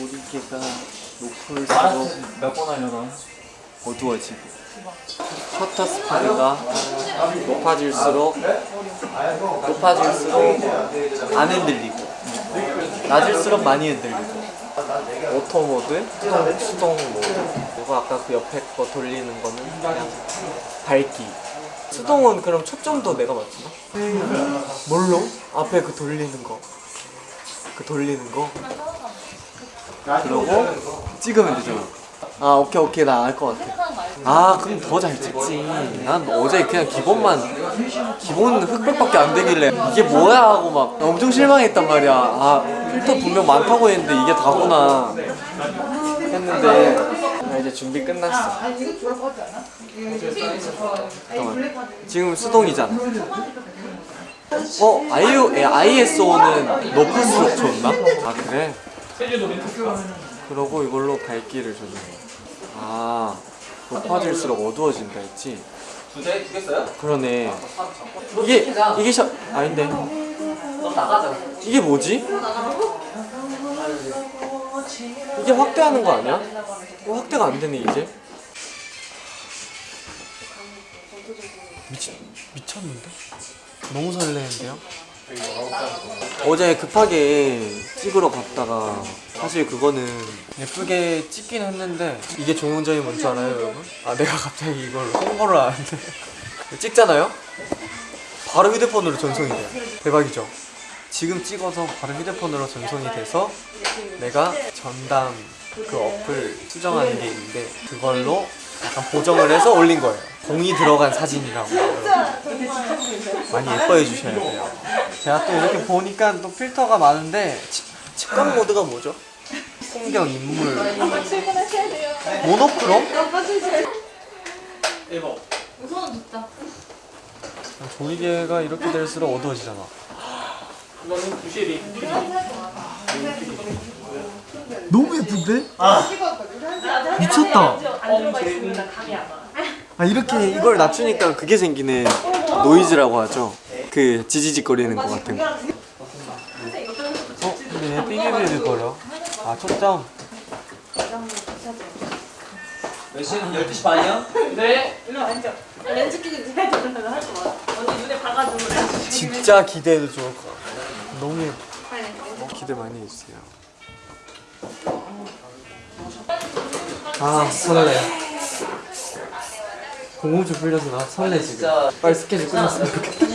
조리개가 높을수록 몇번 하려나? 어두워지고 셔터 스피드가 높아질수록 높아질수록 안 흔들리고 낮을수록 많이 흔들리고 오토 모드, 수동, 수동 모드 그리고 아까 그 옆에 거 돌리는 거는 그냥 밝기 수동은 그럼 초점도 내가 맞추나? 뭘로? 앞에 그 돌리는 거그 돌리는 거 그러고 찍으면 되잖아 아 오케이 오케이. 나 알 것 같아. 아 그럼 더 잘 찍지. 난 어제 그냥 기본만 기본 흑백밖에 안 되길래 이게 뭐야 하고 막 엄청 실망했단 말이야. 아 필터 분명 많다고 했는데 이게 다구나 했는데 나 이제 준비 끝났어. 잠깐만. 지금 수동이잖아. 어? IO, ISO는 높을수록 좋나? 아 그래? 그러고 이걸로 밝기를 조절해 아 높아질수록 어두워진다 했지? 두대 주겠어요? 그러네 이게 이게 셔 아닌데 너 나가자. 이게 뭐지? 이게 확대하는 거 아니야? 이거 확대가 안 되네 이제 미치, 미쳤는데? 너무 설레는데요? 어제 급하게 찍으러 갔다가 사실 그거는 예쁘게 찍긴 했는데 이게 조용점이 뭔지 알아요 여러분? 아 내가 갑자기 이걸 홍보를 하는데 찍잖아요? 바로 휴대폰으로 전송이 돼요 대박이죠? 지금 찍어서 바로 휴대폰으로 전송이 돼서 내가 전담 그 어플 수정하는 게 있는데 그걸로 약간 보정을 해서 올린 거예요 공이 들어간 사진이라고 많이 예뻐해 주셔야 돼요 제가 또 이렇게 보니까 또 필터가 많은데 치- 측정 모드가 뭐죠? 풍경, 인물 모노크롬? 우선 듣자. 조이개가 이렇게 될수록 어두워지잖아 너는 부실이. 너무 예쁜데? 미쳤다 안 들어가 있으니까 감이 안 와. 아 이렇게 이걸 낮추니까 그게 생기네 노이즈라고 하죠 그 지지직거리는 거 같은 거 어? 근데 왜 삐비비비 거려? 아 초점 몇 시는 12시 반이야? 네. 일로 앉아. 렌즈 끼고 해야 되는 할거 많아. 언니 눈에 박아주고. 진짜 기대해도 좋을 것 같아 너무 예뻐 빨리. 기대 많이 해주세요 아 설레 좀 풀려서 나 설레 지금 빨리 스케줄 끝났으면 좋겠다?